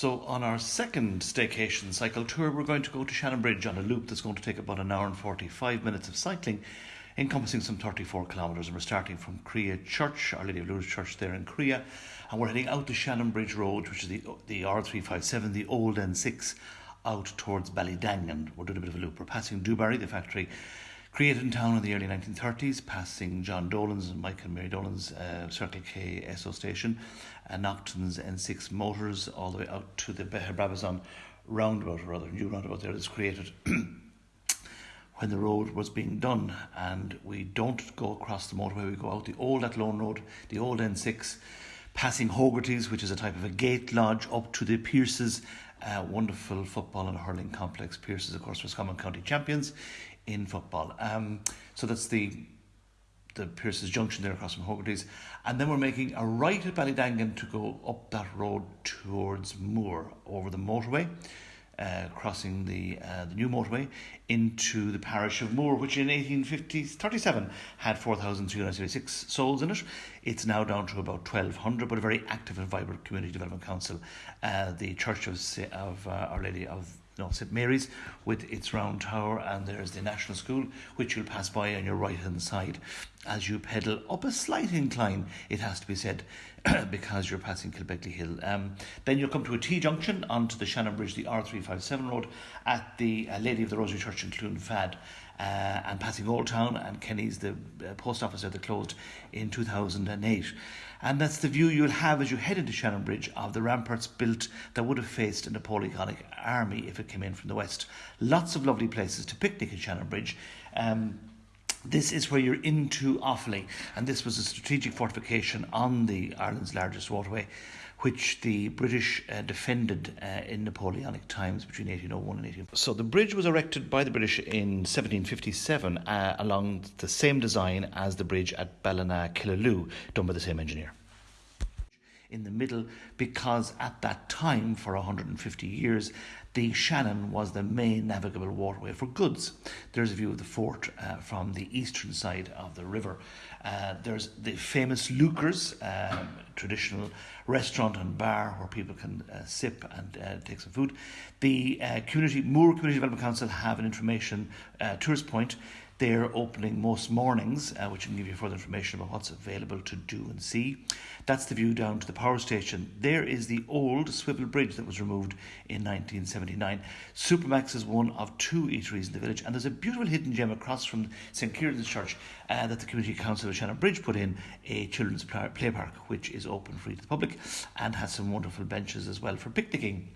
So, on our second staycation cycle tour, we're going to go to Shannonbridge on a loop that's going to take about an hour and 45 minutes of cycling, encompassing some 34 kilometres. And we're starting from Creagh Church, Our Lady of Lourdes Church there in Creagh, and we're heading out to Shannonbridge Road, which is the, the R357, the old N6, out towards Ballydangan. We're doing a bit of a loop. We're passing Dubarry, the factory created in town in the early 1930s, passing John Dolan's and Michael and Mary Dolan's uh, Circle K Esso station, and Naughton's N6 motors, all the way out to the Beher Brabazon roundabout, or rather, new roundabout there that's created when the road was being done. And we don't go across the motorway, we go out the old Athlone Road, the old N6, passing Hogarty's, which is a type of a gate lodge, up to the Pearses. Uh, wonderful football and hurling complex. Pearses, of course, Roscommon County champions in football. Um, so that's the the Pearse's Junction there across from Hogarty's. And then we're making a right at Ballydangan to go up that road towards Moore over the motorway, uh, crossing the uh, the new motorway into the parish of Moore, which in 1837 had 4,376 souls in it. It's now down to about 1,200, but a very active and vibrant community development council. Uh, the Church of, of uh, Our Lady of know, St Mary's with its round tower, and there's the National School, which you'll pass by on your right hand side as you pedal up a slight incline, it has to be said, because you're passing Kilbeckley Hill. Um, then you'll come to a T junction onto the Shannon Bridge, the R357 road, at the uh, Lady of the Rosary Church in Clonfad. Uh, and passing Old Town and Kenny's, the uh, post office there that closed in 2008. And that's the view you'll have as you head into Shannonbridge of the ramparts built that would have faced a Napoleonic army if it came in from the west. Lots of lovely places to picnic in Shannonbridge. Um, this is where you're into Offaly, and this was a strategic fortification on the Ireland's largest waterway, which the British uh, defended uh, in Napoleonic times between 1801 and 18. So the bridge was erected by the British in 1757 uh, along the same design as the bridge at Ballina Killaloe, done by the same engineer in the middle because at that time, for 150 years, the Shannon was the main navigable waterway for goods. There's a view of the fort uh, from the eastern side of the river. Uh, there's the famous Luker's, um, traditional restaurant and bar where people can uh, sip and uh, take some food. The uh, community Moore Community Development Council have an information uh, tourist point they're opening most mornings, uh, which can give you further information about what's available to do and see. That's the view down to the power station. There is the old swivel bridge that was removed in 1979. Supermax is one of two eateries in the village, and there's a beautiful hidden gem across from St Kieran's Church uh, that the Community Council of Shannon Bridge put in a children's play park, which is open free to the public and has some wonderful benches as well for picnicking.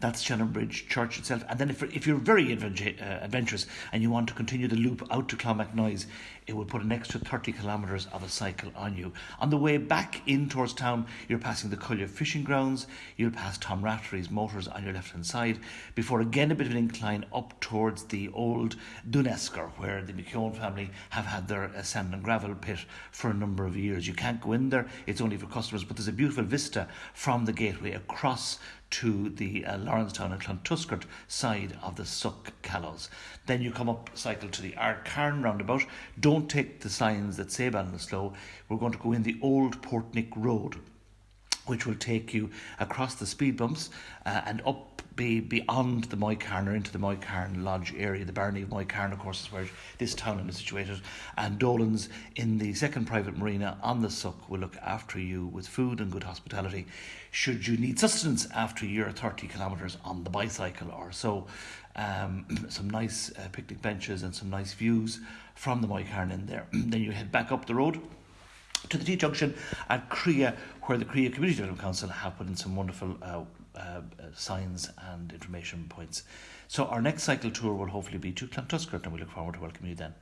That's Shannonbridge Church itself. And then if, if you're very uh, adventurous and you want to continue the loop out to Clonmacnoise, it will put an extra 30 kilometres of a cycle on you. On the way back in towards town, you're passing the Collier fishing grounds, you'll pass Tom Raftery's motors on your left hand side, before again a bit of an incline up towards the old Dunesker, where the McKeown family have had their uh, sand and gravel pit for a number of years. You can't go in there, it's only for customers, but there's a beautiful vista from the gateway across to the uh, Lawrencetown and Clontuskert side of the Suck Callows. Then you come up, cycle to the Ardcarn roundabout. Don't take the signs that say Ballinasloe. We're going to go in the old Portnick Road, which will take you across the speed bumps uh, and up be beyond the Moycarn or into the Moycarn Lodge area. The barony of Moycarn, of course, is where this town is situated. And Dolan's in the second private marina on the Suck will look after you with food and good hospitality should you need sustenance after your 30 kilometres on the bicycle or so. Um, some nice uh, picnic benches and some nice views from the Moycarn in there. then you head back up the road to the T junction at Creagh, where the Creagh Community Development Council have put in some wonderful uh, uh, signs and information points. So our next cycle tour will hopefully be to Clontuskert and we look forward to welcoming you then.